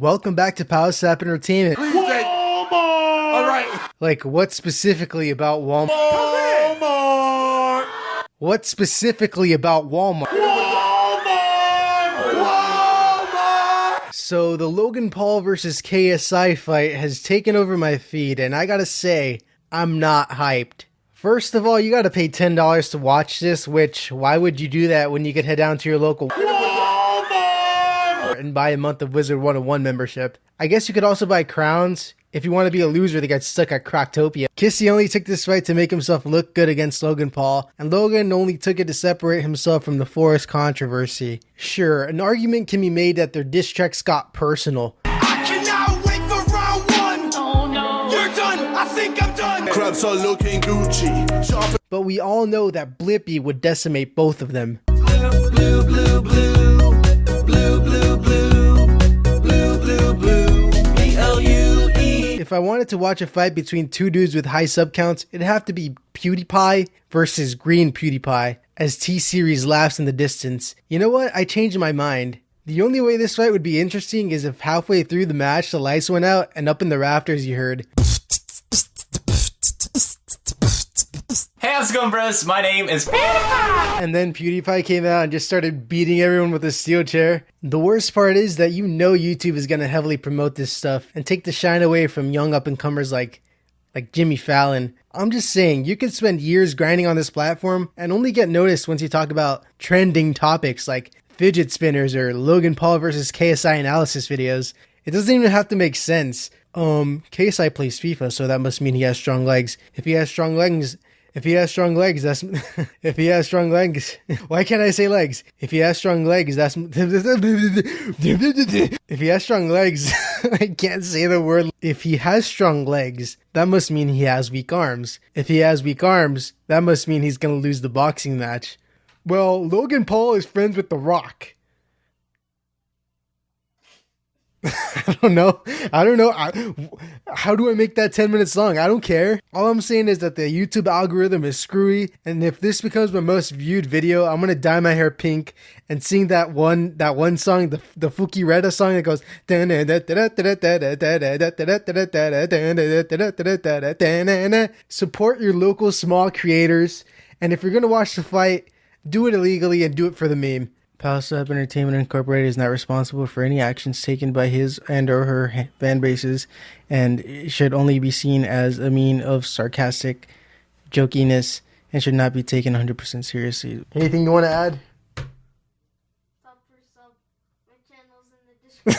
Welcome back to Power Sap Entertainment. Walmart! All right. Like, what specifically about Walmart? Walmart! What specifically about Walmart? Walmart! Walmart! So, the Logan Paul versus KSI fight has taken over my feed, and I gotta say, I'm not hyped. First of all, you gotta pay $10 to watch this, which, why would you do that when you could head down to your local Walmart! And buy a month of Wizard 101 membership? I guess you could also buy crowns if you want to be a loser that got stuck at Krokotopia. Kissy only took this fight to make himself look good against Logan Paul, and Logan only took it to separate himself from the Forest controversy. Sure, an argument can be made that their diss tracks got personal, I cannot wait for round one! Oh! You're done! I think I'm done! Crabs are looking Gucci. Shop but we all know that Blippi would decimate both of them. Blue, blue, blue. If I wanted to watch a fight between two dudes with high sub counts, it'd have to be PewDiePie versus Green PewDiePie, as T Series laughs in the distance. You know what? I changed my mind. The only way this fight would be interesting is if halfway through the match the lights went out and up in the rafters you heard. How's it going, bros? My name is PewDiePie! And then PewDiePie came out and just started beating everyone with a steel chair. The worst part is that you know YouTube is gonna heavily promote this stuff and take the shine away from young up and comers like like Jimmy Fallon. I'm just saying, you could spend years grinding on this platform and only get noticed once you talk about trending topics like fidget spinners or Logan Paul versus KSI analysis videos. It doesn't even have to make sense. Um, KSI plays FIFA, so that must mean he has strong legs. If he has strong legs, if he has strong legs, that's if he has strong legs. Why can't I say legs? If he has strong legs, that's if he has strong legs. I can't say the word. If he has strong legs, that must mean he has weak arms. If he has weak arms, that must mean he's gonna lose the boxing match. Well, Logan Paul is friends with The Rock. I don't know. I don't know. I, how do I make that 10 minutes long? I don't care. All I'm saying is that the YouTube algorithm is screwy, and if this becomes my most viewed video, I'm gonna dye my hair pink and sing that one that one song, the the Fuki Reda song that goes. Support your local small creators, and if you're gonna watch the fight, do it illegally and do it for the meme. Palsap Entertainment Incorporated is not responsible for any actions taken by his and or her ha- fan bases and should only be seen as a mean of sarcastic jokiness and should not be taken 100% seriously. Anything you want to add? Sub for sub. My channel's in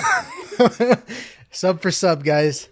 the description. sub for sub, guys.